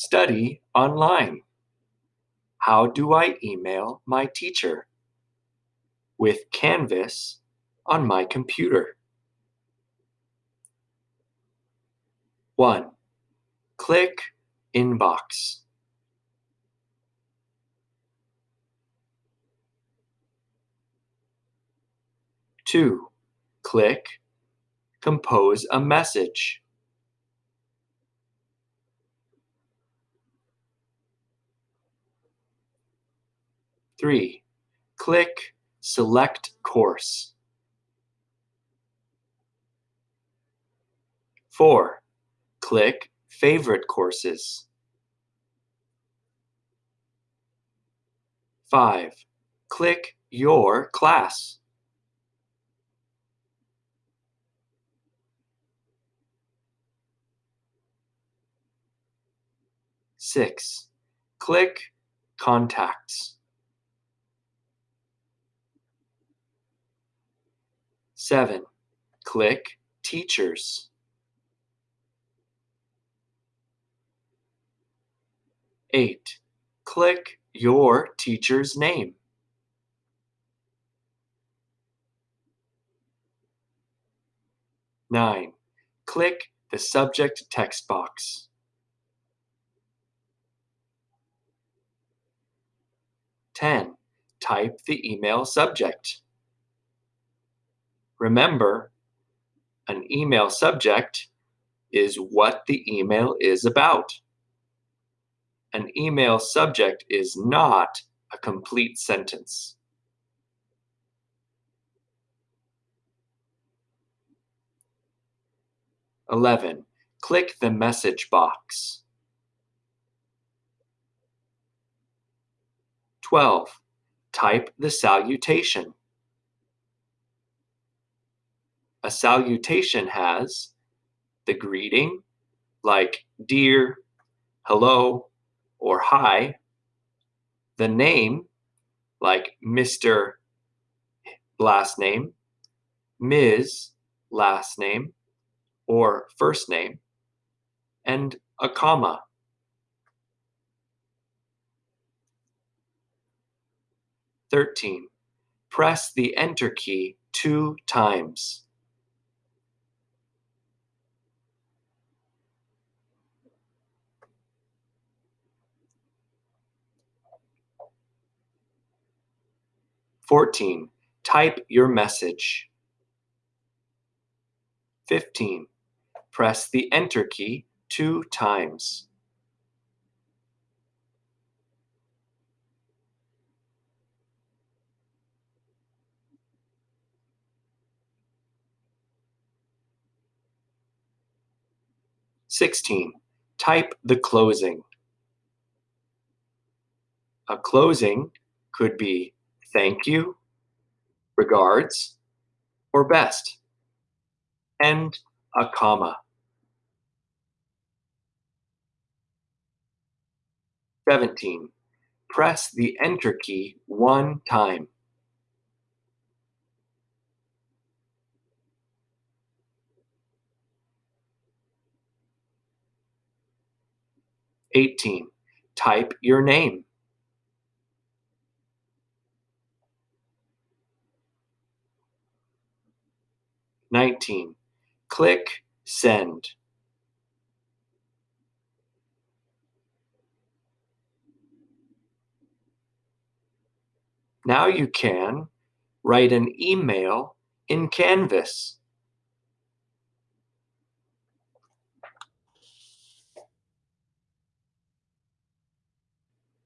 Study online. How do I email my teacher? With Canvas on my computer. 1. Click Inbox. Two, click Compose a message. Three, click Select Course. Four, click Favorite Courses. Five, click Your Class. Six, click Contacts. Seven, click Teachers. Eight, click your teacher's name. Nine, click the subject text box. 10. Type the email subject. Remember, an email subject is what the email is about. An email subject is not a complete sentence. Eleven, click the message box. 12. Type the salutation. A salutation has the greeting, like dear, hello, or hi, the name, like Mr. last name, Ms. last name, or first name, and a comma. 13. Press the Enter key two times. Fourteen, type your message. Fifteen, press the Enter key two times. 16. Type the closing. A closing could be thank you, regards, or best, and a comma. 17. Press the Enter key one time. 18. Type your name. Nineteen. Click Send. Now you can write an email in Canvas.